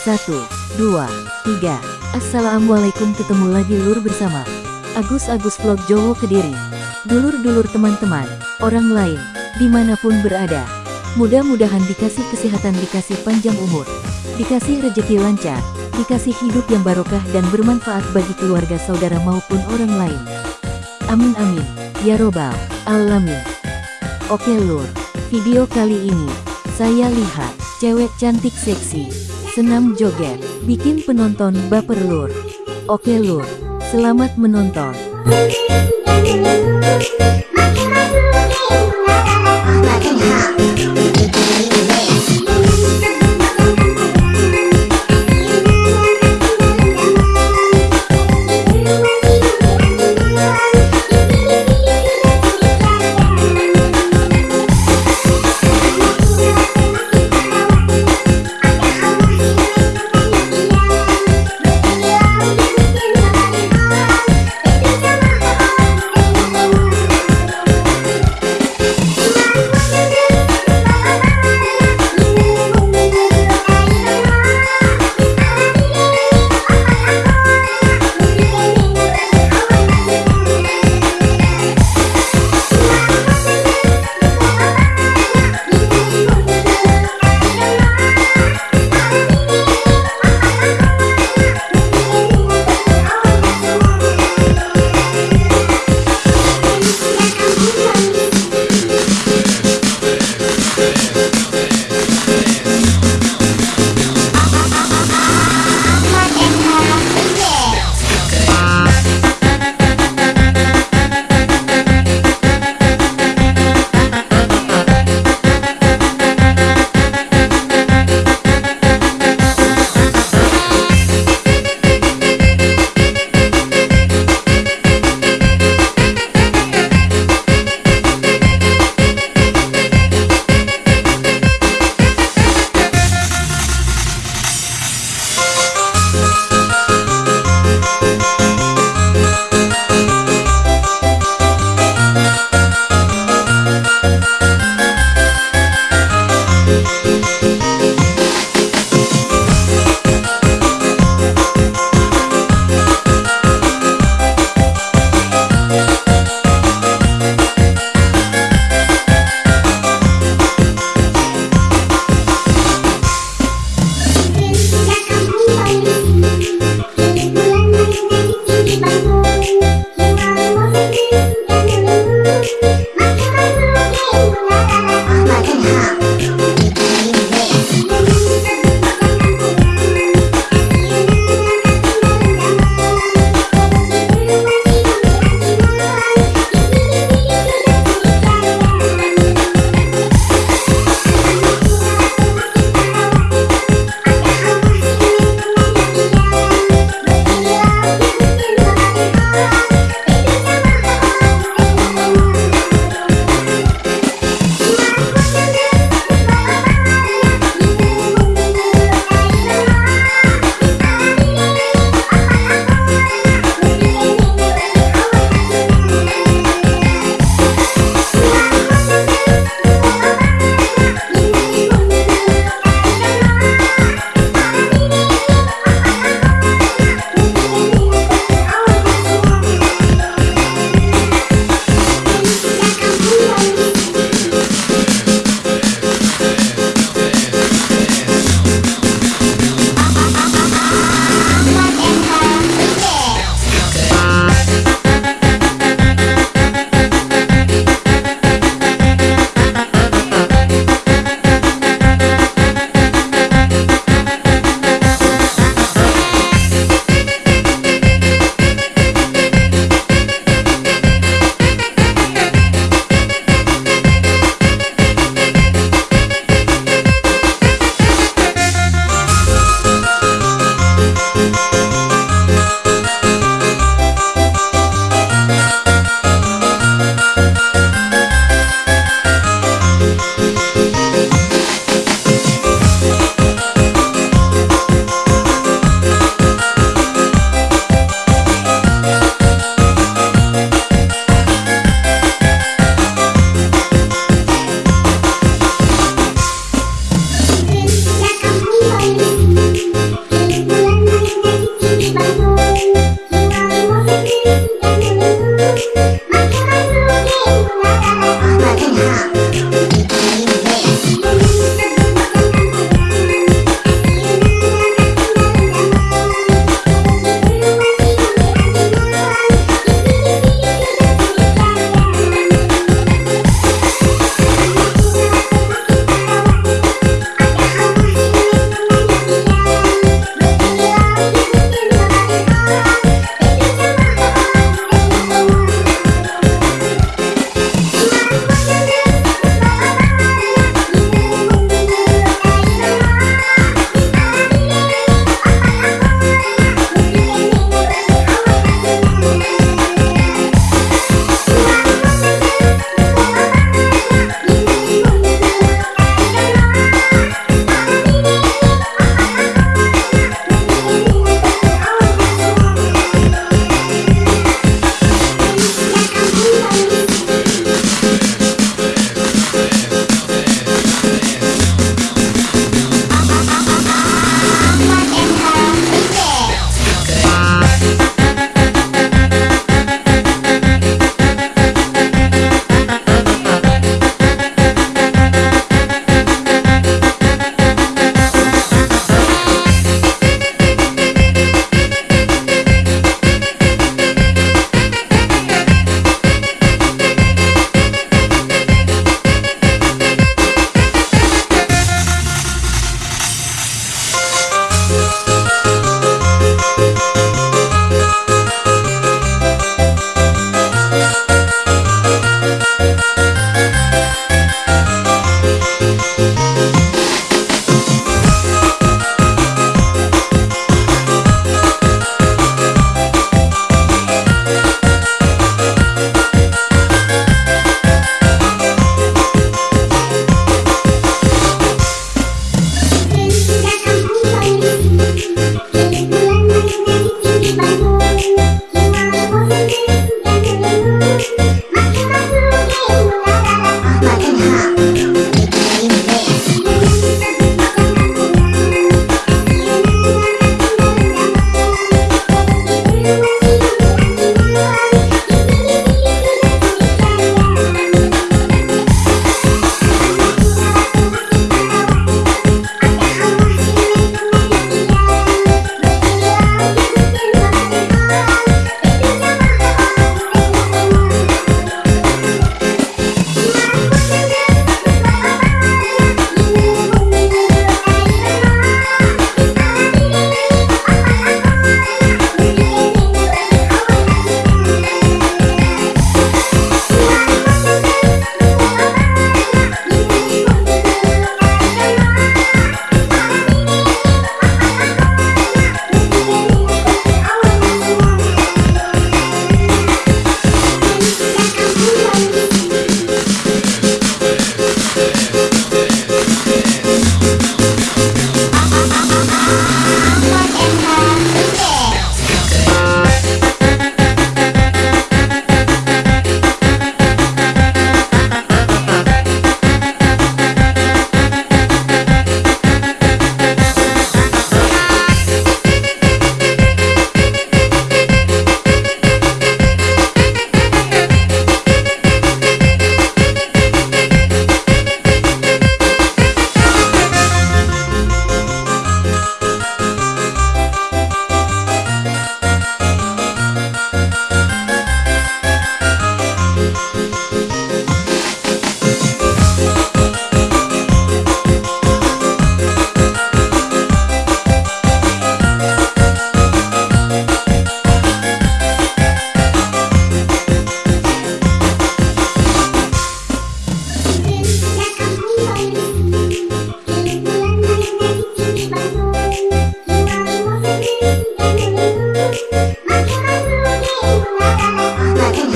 Satu, dua, tiga. Assalamualaikum ketemu lagi lur bersama Agus Agus Vlog Jowo Kediri. Dulur-dulur teman-teman, orang lain, di mana pun berada. Mudah-mudahan dikasih kesehatan, dikasih panjang umur, dikasih rejeki lancar, dikasih hidup yang barokah dan bermanfaat bagi keluarga saudara maupun orang lain. Amin amin, ya robbal alamin. Oke lur, video kali ini, saya lihat, cewek cantik seksi, senam joget, bikin penonton baper lur. Oke lur, selamat menonton.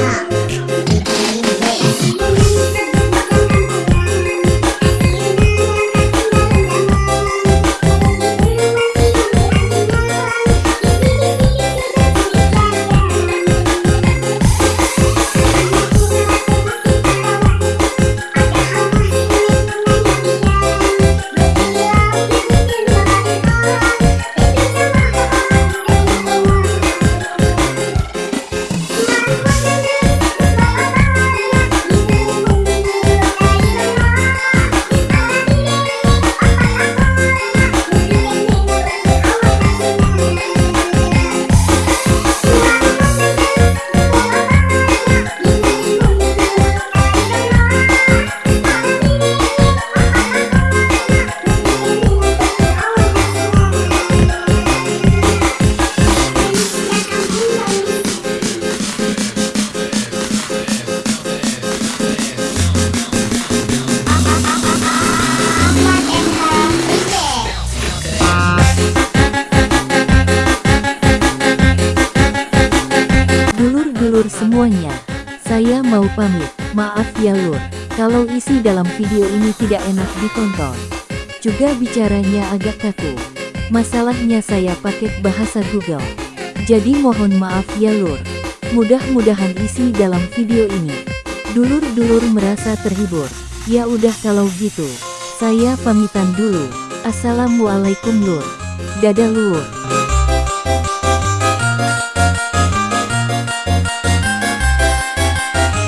Yeah. Pamit, maaf ya lur, kalau isi dalam video ini tidak enak ditonton. Juga bicaranya agak kaku. Masalahnya saya pakai bahasa Google. Jadi mohon maaf ya lur. Mudah-mudahan isi dalam video ini. Dulur-dulur merasa terhibur. Ya udah kalau gitu. Saya pamitan dulu. Assalamualaikum lur. Dadah lur.